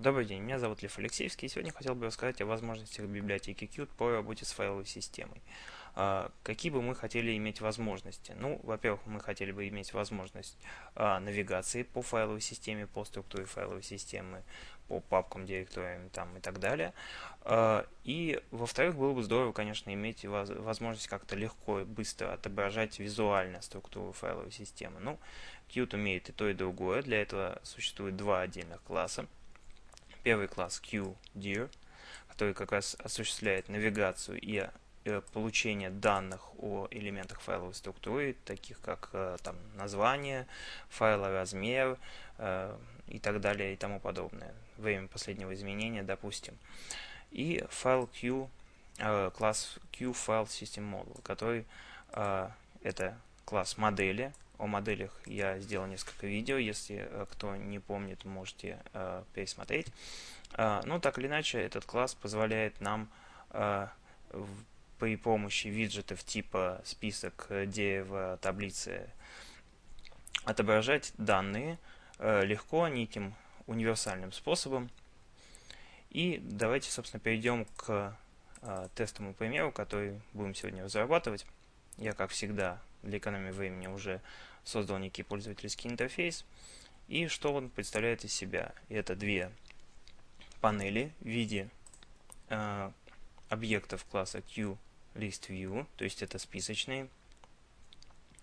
Добрый день, меня зовут Лев Алексеевский, и сегодня хотел бы рассказать о возможностях библиотеки Qt по работе с файловой системой. А, какие бы мы хотели иметь возможности? Ну, во-первых, мы хотели бы иметь возможность а, навигации по файловой системе, по структуре файловой системы, по папкам, директориям там, и так далее. А, и, во-вторых, было бы здорово, конечно, иметь возможность как-то легко и быстро отображать визуально структуру файловой системы. Ну, Qt умеет и то, и другое. Для этого существует два отдельных класса первый класс QDIR, который как раз осуществляет навигацию и э, получение данных о элементах файловой структуры, таких как э, там, название файла, размер э, и так далее и тому подобное. Время последнего изменения, допустим. И файл Q, класс QFileSystemModel, который это класс модели, о моделях я сделал несколько видео, если э, кто не помнит, можете э, пересмотреть. Э, ну, так или иначе, этот класс позволяет нам э, в, при помощи виджетов типа список, э, дерева, таблицы отображать данные э, легко, неким универсальным способом. И давайте, собственно, перейдем к э, тестовому примеру, который будем сегодня разрабатывать. Я, как всегда, для экономии времени уже создал некий пользовательский интерфейс. И что он представляет из себя? Это две панели в виде э, объектов класса QListView, то есть это списочные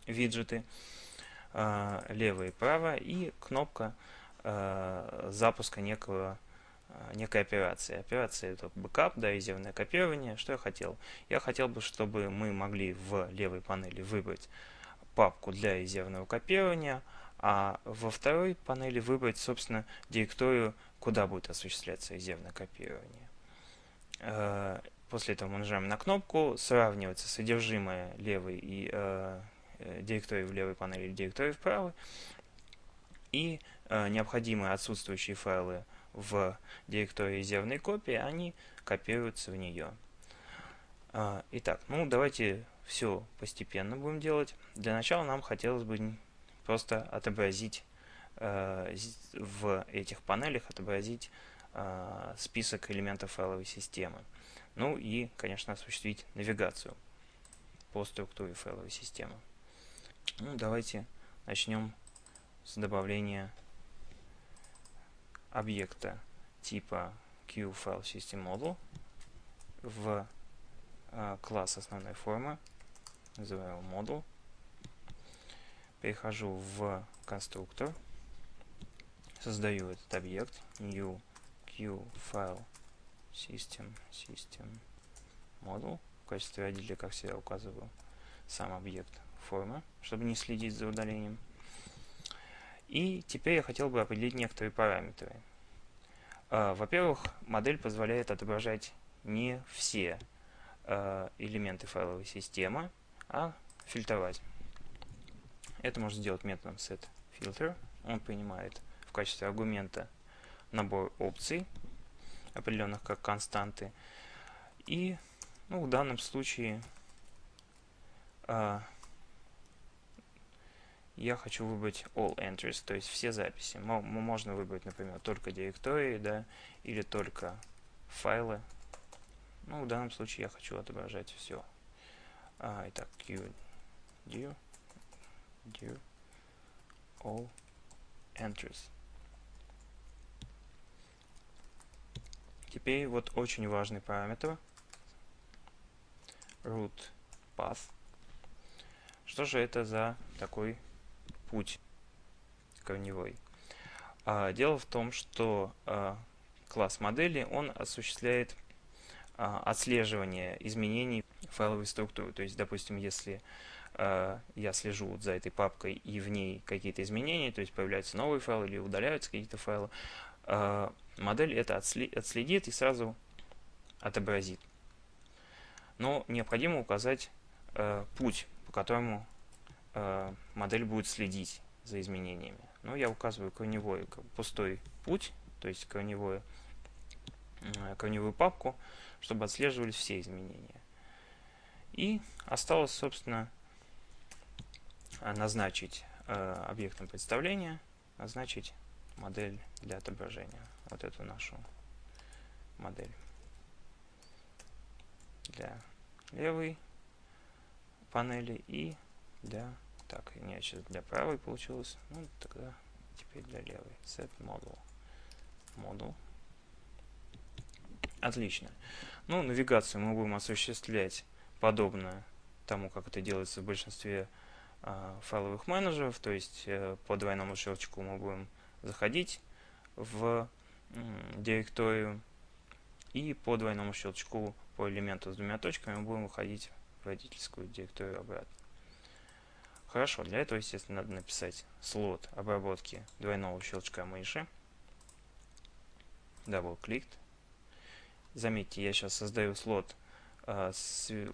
виджеты, э, лево и право, и кнопка э, запуска некого э, некой операции. Операция это бэкап, да, резервное копирование. Что я хотел? Я хотел бы, чтобы мы могли в левой панели выбрать папку для резервного копирования, а во второй панели выбрать, собственно, директорию, куда будет осуществляться резервное копирование. Э, после этого мы нажимаем на кнопку, сравнивается содержимое левой и э, э, директории в левой панели и директории в правой, и э, необходимые отсутствующие файлы в директории резервной копии, они копируются в нее. Э, итак, ну давайте все постепенно будем делать. Для начала нам хотелось бы просто отобразить э, в этих панелях отобразить э, список элементов файловой системы. Ну и, конечно, осуществить навигацию по структуре файловой системы. Ну, давайте начнем с добавления объекта типа QFileSystemModel в э, класс основной формы называю модул. Перехожу в конструктор, создаю этот объект new q file system system model в качестве родителя, как всегда, указываю сам объект формы, чтобы не следить за удалением. И теперь я хотел бы определить некоторые параметры. А, во-первых, модель позволяет отображать не все а, элементы файловой системы, а фильтровать. Это можно сделать методом setFilter. Он принимает в качестве аргумента набор опций, определенных как константы. И ну, в данном случае э, я хочу выбрать all entries, то есть все записи. Можно выбрать, например, только директории, да, или только файлы. Ну, в данном случае я хочу отображать все. А, итак, q do, do all entries. Теперь вот очень важный параметр root path. Что же это за такой путь корневой? А, дело в том, что а, класс модели он осуществляет а, отслеживание изменений файловой структуры. То есть, допустим, если э, я слежу вот за этой папкой и в ней какие-то изменения, то есть появляются новые файлы или удаляются какие-то файлы, э, модель это отследит и сразу отобразит. Но необходимо указать э, путь, по которому э, модель будет следить за изменениями. Ну, я указываю корневой пустой путь, то есть корневую, э, корневую папку, чтобы отслеживались все изменения. И осталось, собственно, назначить э, объектом представления, назначить модель для отображения. вот эту нашу модель. Для левой панели и для... Так, нет, сейчас для правой получилось. Ну, тогда теперь для левой. Set model. Model. Отлично. Ну, навигацию мы будем осуществлять подобно тому, как это делается в большинстве э, файловых менеджеров. То есть э, по двойному щелчку мы будем заходить в директорию и по двойному щелчку по элементу с двумя точками мы будем выходить в родительскую директорию обратно. Хорошо, для этого, естественно, надо написать слот обработки двойного щелчка мыши. Double-click. Заметьте, я сейчас создаю слот, а,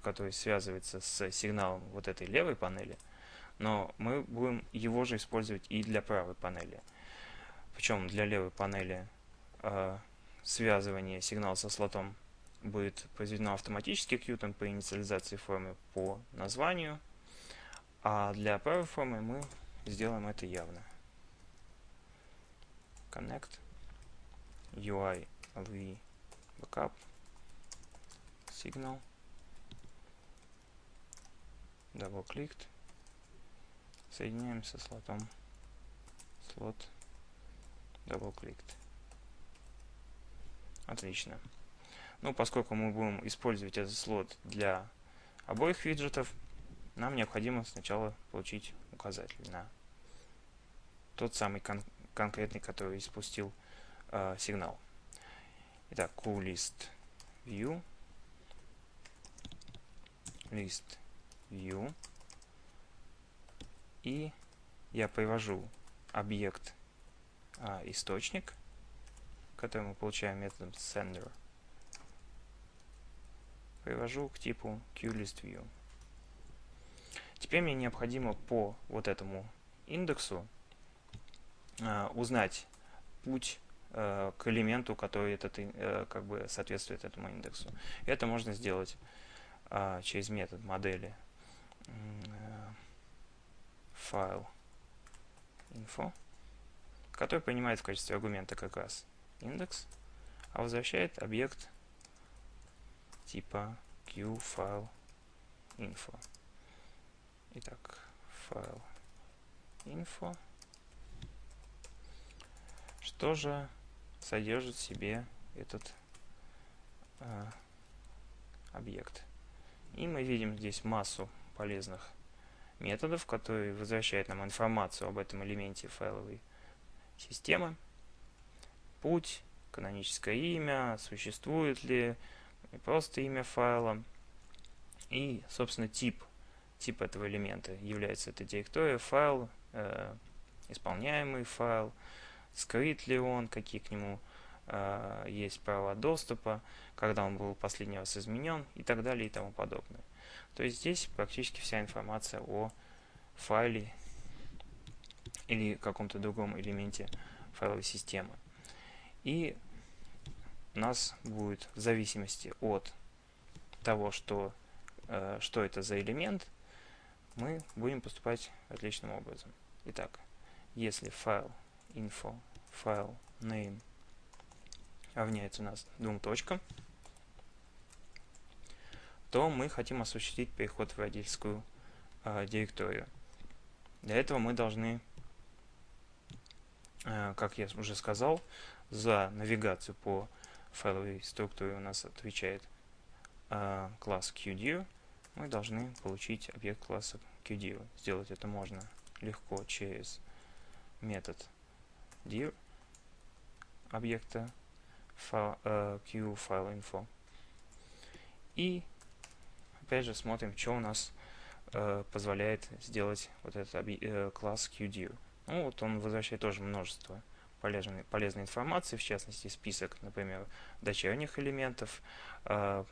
который связывается с сигналом вот этой левой панели, но мы будем его же использовать и для правой панели. Причем для левой панели а, связывание сигнала со слотом будет произведено автоматически кьютом по инициализации формы по названию, а для правой формы мы сделаем это явно. Connect UI LV Backup Double clicked Соединяем со слотом слот. Clicked Отлично. Ну, поскольку мы будем использовать этот слот для обоих виджетов, нам необходимо сначала получить указатель на тот самый кон конкретный, который испустил э, сигнал. Итак, QList View, List View, и я привожу объект а, источник, который мы получаем методом sender, привожу к типу QListView. Теперь мне необходимо по вот этому индексу э, узнать путь э, к элементу, который этот, э, как бы соответствует этому индексу. Это можно сделать э, через метод модели э, файл info, который принимает в качестве аргумента как раз индекс, а возвращает объект типа qFileInfo. Итак, файл info. Что же содержит в себе этот э, объект? И мы видим здесь массу полезных методов, которые возвращают нам информацию об этом элементе файловой системы. Путь, каноническое имя, существует ли, просто имя файла. И, собственно, тип тип этого элемента является это директория, файл, э, исполняемый файл, скрыт ли он, какие к нему есть права доступа, когда он был последний раз изменен и так далее и тому подобное. То есть здесь практически вся информация о файле или каком-то другом элементе файловой системы. И у нас будет в зависимости от того, что, э, что это за элемент, мы будем поступать отличным образом. Итак, если файл info, файл name равняется у нас двум точкам, то мы хотим осуществить переход в родительскую э, директорию. Для этого мы должны, э, как я уже сказал, за навигацию по файловой структуре у нас отвечает э, класс QDIR, мы должны получить объект класса QDIR. Сделать это можно легко через метод dir объекта файл, э, QFileInfo. И опять же смотрим, что у нас э, позволяет сделать вот этот э, класс QDIR. Ну вот он возвращает тоже множество полезной, полезной информации, в частности список, например, дочерних элементов, э,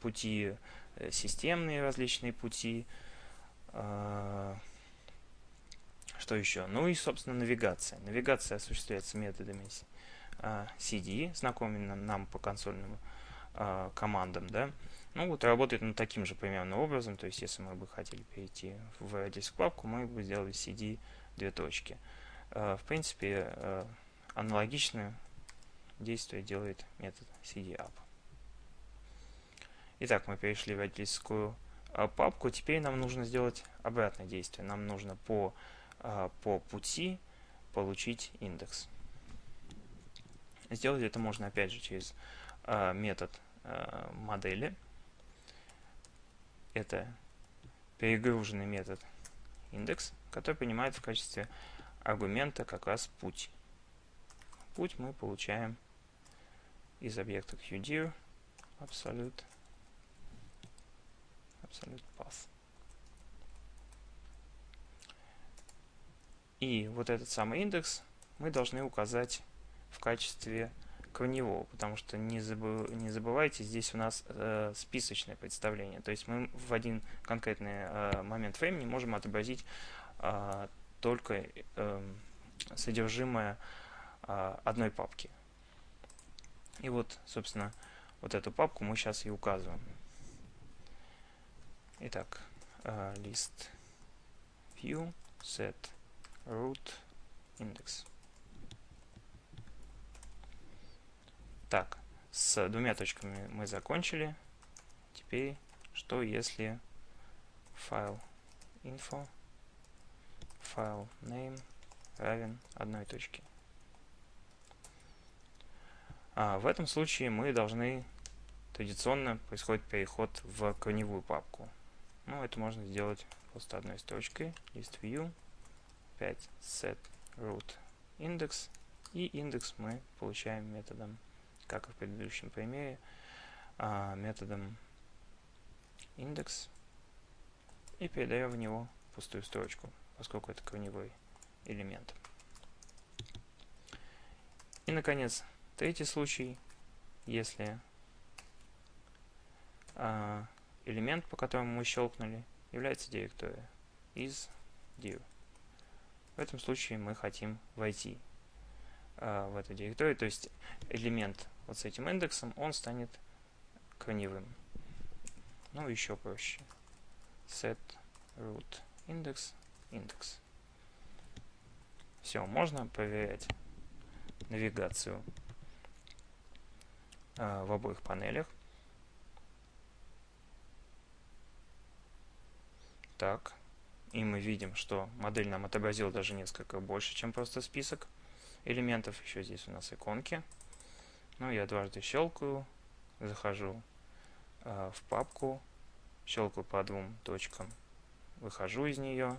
пути Э, системные различные пути. Что еще? Ну и, собственно, навигация. Навигация осуществляется методами CD, а, знакомым нам по консольным а, командам, да. Ну вот работает он таким же примерно образом, то есть если мы бы хотели перейти в Redis папку, мы бы сделали CD две точки. В принципе, аналогично действие делает метод cdup. Итак, мы перешли в родительскую а, папку. Теперь нам нужно сделать обратное действие. Нам нужно по, а, по пути получить индекс. Сделать это можно опять же через а, метод модели. Это перегруженный метод индекс, который принимает в качестве аргумента как раз путь. Путь мы получаем из объекта QDIR absolute absolute path. И вот этот самый индекс мы должны указать в качестве корневого, потому что не, забыв, не забывайте, здесь у нас э, списочное представление. То есть мы в один конкретный э, момент времени можем отобразить э, только э, содержимое э, одной папки. И вот, собственно, вот эту папку мы сейчас и указываем. Итак, uh, list view set root index. Так, с двумя точками мы закончили. Теперь, что если файл info, файл name равен одной точке? А в этом случае мы должны традиционно происходит переход в корневую папку. Ну, это можно сделать просто одной строчкой. List view, 5 set root index. И индекс мы получаем методом, как и в предыдущем примере, а, методом индекс. И передаем в него пустую строчку, поскольку это корневой элемент. И, наконец, третий случай, если а, элемент, по которому мы щелкнули, является директория из dir. В этом случае мы хотим войти в эту директорию, то есть элемент вот с этим индексом, он станет корневым. Ну, еще проще. set root index index. Все, можно проверять навигацию э, в обоих панелях. Так. И мы видим, что модель нам отобразила даже несколько больше, чем просто список элементов. Еще здесь у нас иконки. Ну, я дважды щелкаю, захожу э, в папку, щелкаю по двум точкам, выхожу из нее,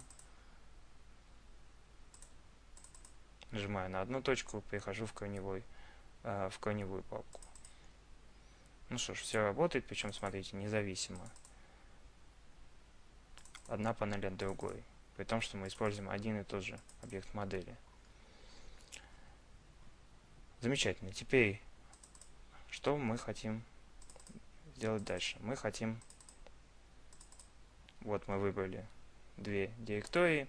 нажимаю на одну точку, перехожу в корневой, э, в корневую папку. Ну что ж, все работает, причем, смотрите, независимо одна панель от другой, при том, что мы используем один и тот же объект модели. Замечательно. Теперь, что мы хотим сделать дальше? Мы хотим, вот мы выбрали две директории,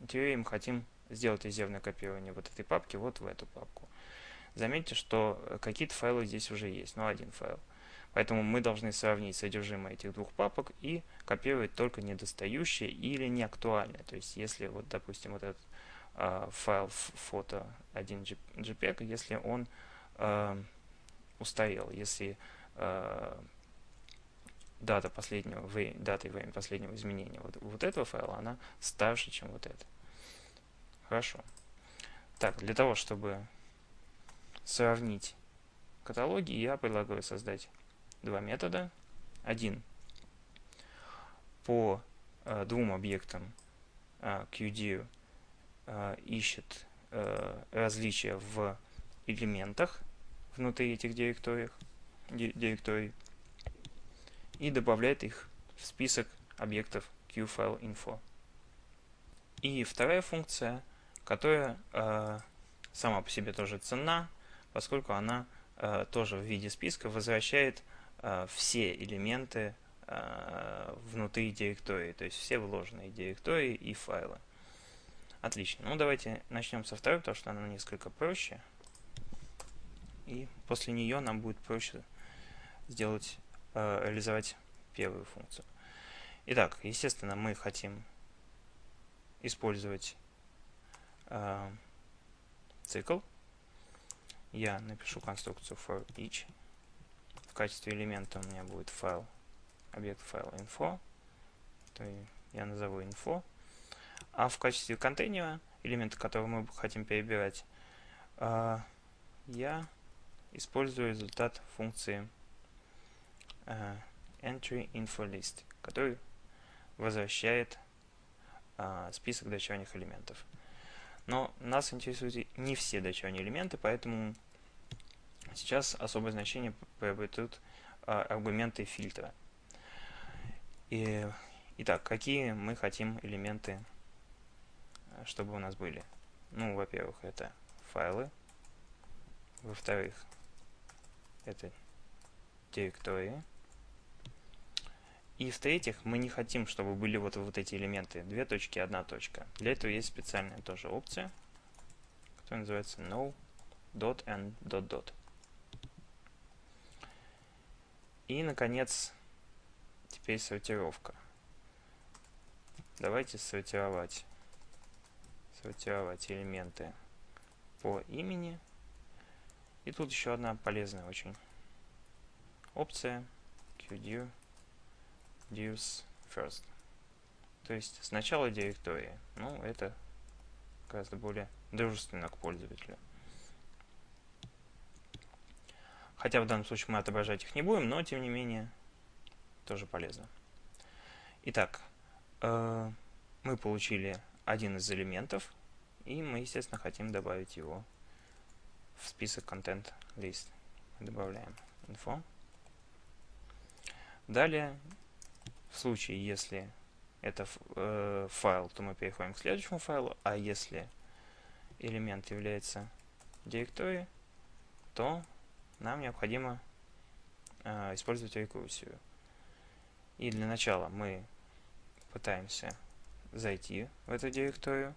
теперь мы хотим сделать резервное копирование вот этой папки вот в эту папку. Заметьте, что какие-то файлы здесь уже есть, но один файл – Поэтому мы должны сравнить содержимое этих двух папок и копировать только недостающие или неактуальные. То есть, если вот, допустим, вот этот э, файл фото 1 JPEG, если он э, устарел, если э, дата последнего, дата и время последнего изменения вот, вот этого файла, она старше, чем вот это. Хорошо. Так, для того, чтобы сравнить каталоги, я предлагаю создать два метода. Один по э, двум объектам э, QD э, ищет э, различия в элементах внутри этих директорий, и добавляет их в список объектов QFileInfo. И вторая функция, которая э, сама по себе тоже ценна, поскольку она тоже в виде списка возвращает все элементы внутри директории, то есть все вложенные директории и файлы. Отлично. Ну, давайте начнем со второй, потому что она несколько проще. И после нее нам будет проще сделать, э, реализовать первую функцию. Итак, естественно, мы хотим использовать э, цикл. я напишу конструкцию for each. В качестве элемента у меня будет файл, объект файл info, то я назову info. А в качестве контейнера, элемента, который мы хотим перебирать, а, я использую результат функции а, entry info list, который возвращает а, список дочерних элементов. Но нас интересуют не все дочерние элементы, поэтому сейчас особое значение приобретут аргументы фильтра. И, итак, какие мы хотим элементы, чтобы у нас были? Ну, во-первых, это файлы. Во-вторых, это директории. И в-третьих, мы не хотим, чтобы были вот, вот эти элементы. Две точки, одна точка. Для этого есть специальная тоже опция, которая называется no dot and dot dot. И, наконец, теперь сортировка. Давайте сортировать, сортировать элементы по имени. И тут еще одна полезная очень опция qdir use first. То есть сначала директории. Ну, это гораздо более дружественно к пользователю. Хотя в данном случае мы отображать их не будем, но тем не менее тоже полезно. Итак, э, мы получили один из элементов, и мы, естественно, хотим добавить его в список content list. Добавляем info. Далее в случае, если это э, файл, то мы переходим к следующему файлу, а если элемент является директорией, то нам необходимо э, использовать рекурсию. И для начала мы пытаемся зайти в эту директорию.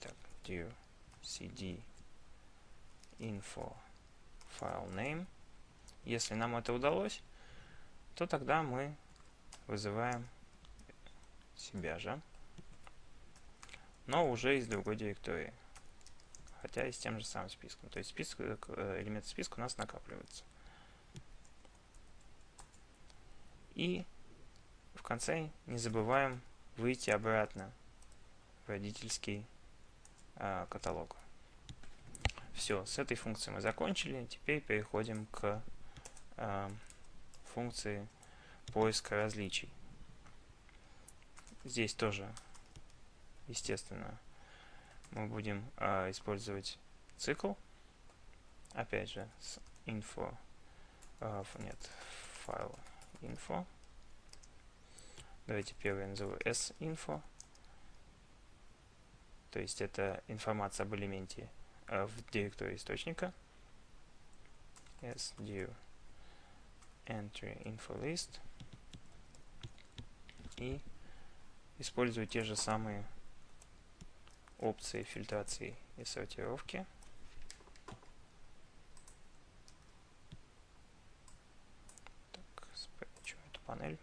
Так, dir cd info file name. Если нам это удалось, то тогда мы вызываем себя же, но уже из другой директории, хотя и с тем же самым списком. То есть список, э, элемент списка у нас накапливается. И в конце не забываем выйти обратно в родительский э, каталог. Все, с этой функцией мы закончили. Теперь переходим к э, функции поиска различий. Здесь тоже, естественно, мы будем э, использовать цикл. Опять же, с info, э, нет, файл info. Давайте первый назову s-info. То есть это информация об элементе э, в директории источника. s-dir entry info list и использую те же самые опции фильтрации и сортировки. Так, спрячу эту панель.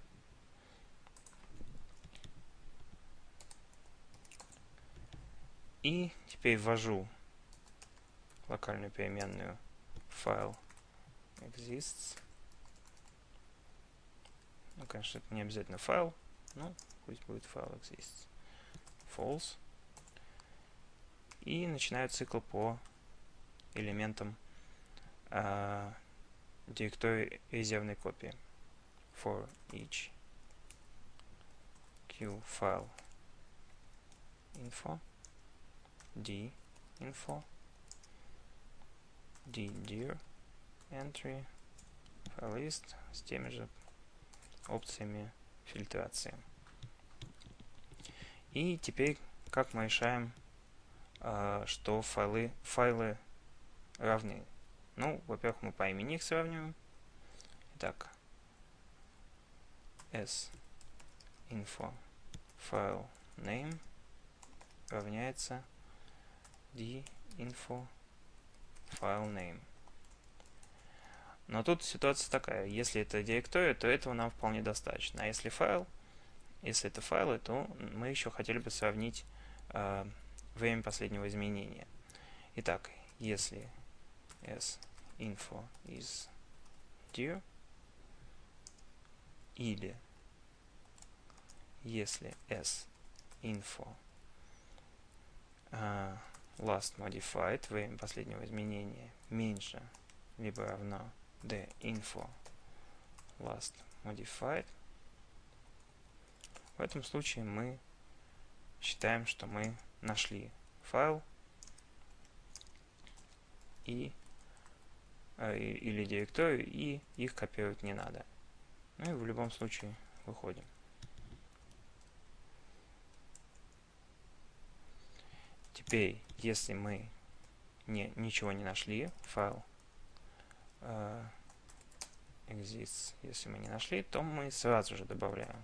И теперь ввожу локальную переменную файл exists ну, конечно, это не обязательно файл, но пусть будет файл exists. False. И начинаю цикл по элементам э, директории резервной копии. For each q file info d info d dir entry list с теми же опциями фильтрации. И теперь как мы решаем, э, что файлы, файлы равны. Ну, во-первых, мы по имени их сравниваем. Итак, s info file name равняется d info file name. Но тут ситуация такая, если это директория, то этого нам вполне достаточно. А если файл, если это файлы, то мы еще хотели бы сравнить э, время последнего изменения. Итак, если s info is dir или если s info uh, last modified, время последнего изменения меньше либо равно info last modified, в этом случае мы считаем, что мы нашли файл и э, или директорию, и их копировать не надо. Ну и в любом случае выходим. Теперь, если мы не, ничего не нашли, файл э, exists, если мы не нашли, то мы сразу же добавляем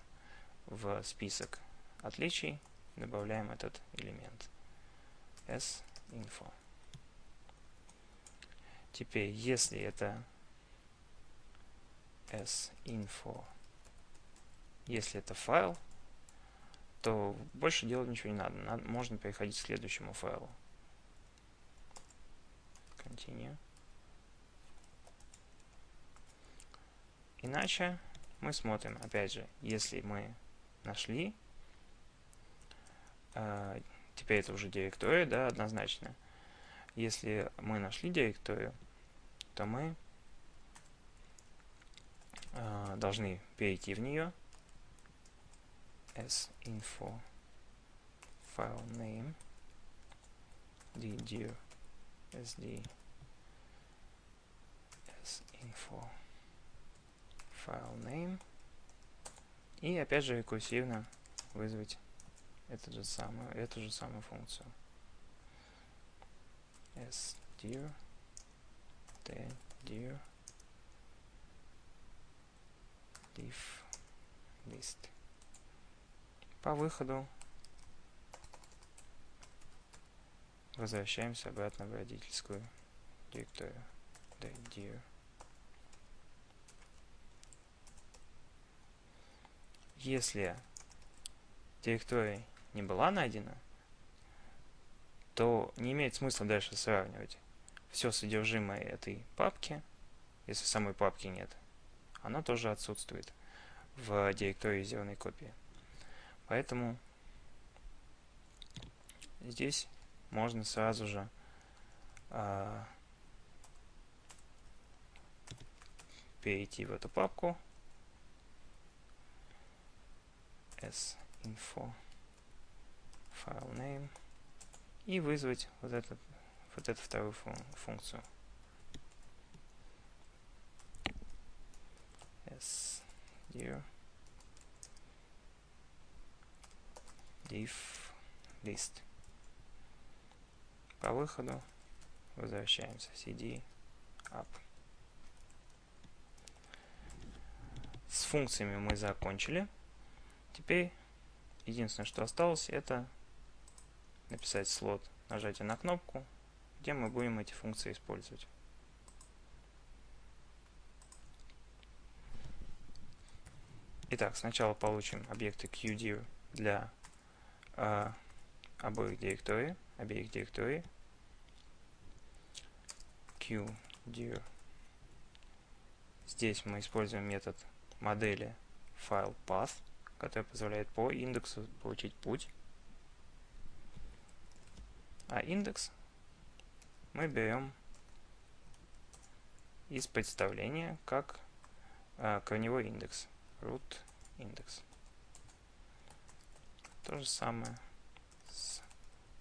в список отличий, добавляем этот элемент s-info. Теперь, если это s-info, если это файл, то больше делать ничего не надо. надо. Можно переходить к следующему файлу. Continue. Иначе мы смотрим, опять же, если мы нашли, э, теперь это уже директория, да, однозначно. Если мы нашли директорию, то мы э, должны перейти в нее s-info file name ddir sd s-info file name. И опять же рекурсивно вызвать эту же самую, эту же самую функцию. Sdir dir div list. По выходу возвращаемся обратно в родительскую директорию. Dir если директория не была найдена, то не имеет смысла дальше сравнивать все содержимое этой папки, если самой папки нет, оно тоже отсутствует в директории зеленой копии. Поэтому здесь можно сразу же э, перейти в эту папку s-info file name и вызвать вот, этот, вот эту вторую фун функцию. s div div list. По выходу возвращаемся cd up. С функциями мы закончили. Теперь единственное, что осталось, это написать слот нажатие на кнопку, где мы будем эти функции использовать. Итак, сначала получим объекты QDIR для э, обоих директорий, обеих директорий. QDIR. Здесь мы используем метод модели file path, который позволяет по индексу получить путь. А индекс мы берем из представления как а, корневой индекс, root индекс. То же самое с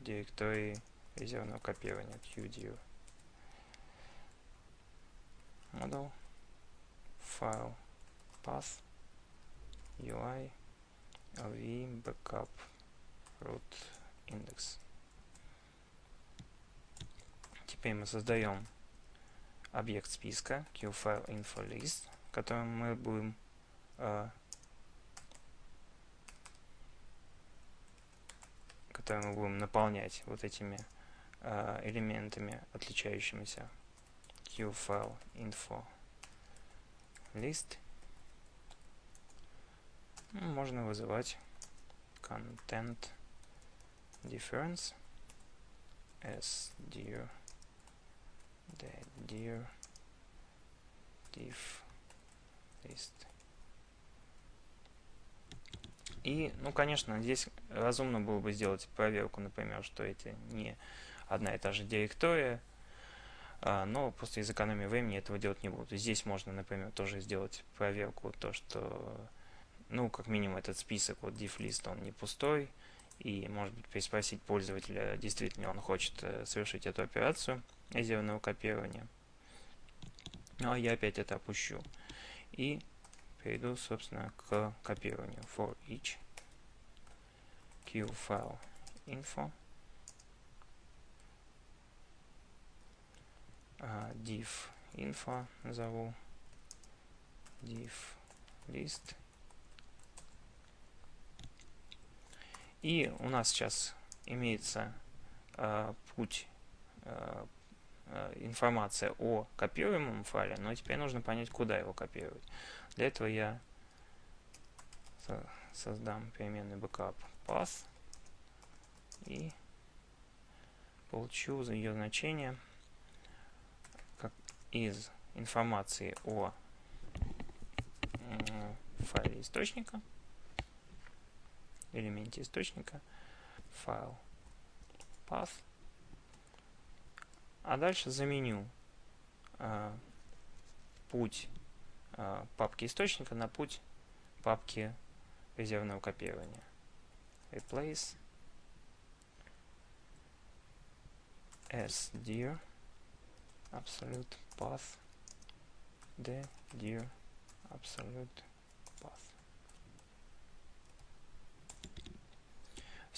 директорией резервного копирования qdir. Model, file, path, UI, lv, backup, root index. Теперь мы создаем объект списка QFileInfoList, которым мы будем э, который мы будем наполнять вот этими э, элементами, отличающимися QFileInfoList. Ну, можно вызывать content difference s dir dir div list. И, ну, конечно, здесь разумно было бы сделать проверку, например, что это не одна и та же директория, а, но просто из экономии времени этого делать не буду. Здесь можно, например, тоже сделать проверку, то, что, ну, как минимум этот список, вот list, он не пустой, и, может быть, переспросить пользователя, действительно он хочет э, совершить эту операцию резервного копирования. Ну, а я опять это опущу. И перейду, собственно, к копированию. For each q file info uh, div info назову div list и у нас сейчас имеется uh, путь uh, информация о копируемом файле, но теперь нужно понять, куда его копировать. Для этого я создам переменный backup path и получу ее значение как из информации о файле источника, элементе источника, файл path, а дальше заменю э, путь э, папки источника на путь папки резервного копирования. Replace as dir absolute path the dir absolute path.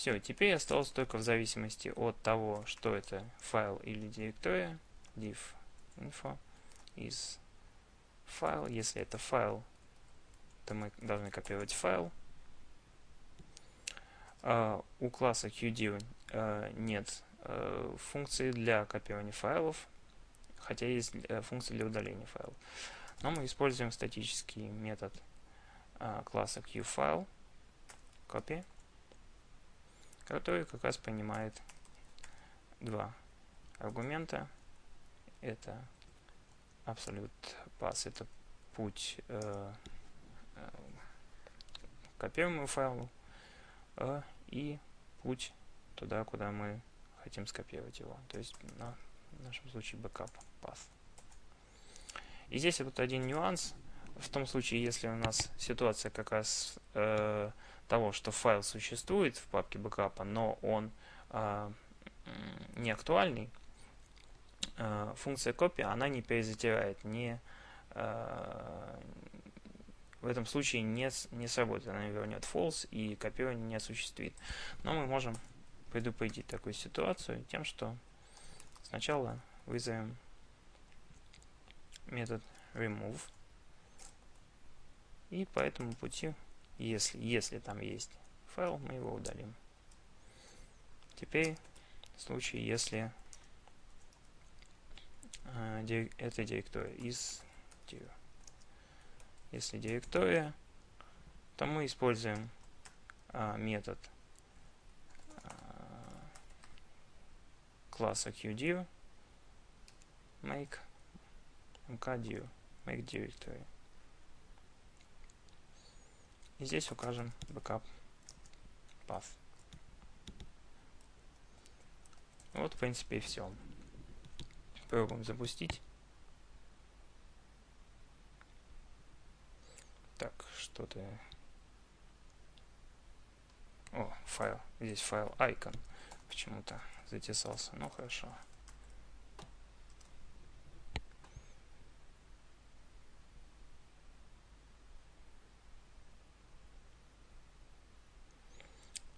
Все, теперь осталось только в зависимости от того, что это файл или директория, div info из файл. Если это файл, то мы должны копировать файл. Uh, у класса QDiv uh, нет uh, функции для копирования файлов, хотя есть uh, функция для удаления файлов. Но мы используем статический метод uh, класса QFile, copy, который как раз понимает два аргумента. Это absolute path, это путь э, э, копируемому файлу э, и путь туда, куда мы хотим скопировать его. То есть на, в нашем случае backup path. И здесь вот один нюанс. В том случае, если у нас ситуация как раз э, того, что файл существует в папке бэкапа, но он э, не актуальный, э, функция копия, она не перезатирает, не, э, в этом случае не, не сработает, она вернет false и копирование не осуществит. Но мы можем предупредить такую ситуацию тем, что сначала вызовем метод remove и по этому пути если, если там есть файл, мы его удалим. Теперь в случае, если э, это директория из dir. Если директория, то мы используем э, метод э, класса qdir make mkdir make directory и здесь укажем backup path. Вот, в принципе, и все. Попробуем запустить. Так, что-то... О, файл. Здесь файл icon почему-то затесался. Ну, хорошо.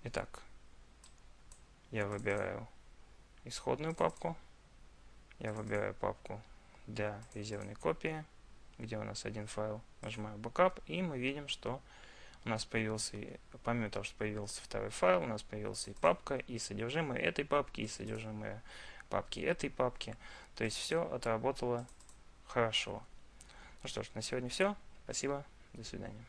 Итак, я выбираю исходную папку, я выбираю папку для резервной копии, где у нас один файл, нажимаю Backup, и мы видим, что у нас появился, помимо того, что появился второй файл, у нас появился и папка, и содержимое этой папки, и содержимое папки этой папки. То есть все отработало хорошо. Ну что ж, на сегодня все. Спасибо. До свидания.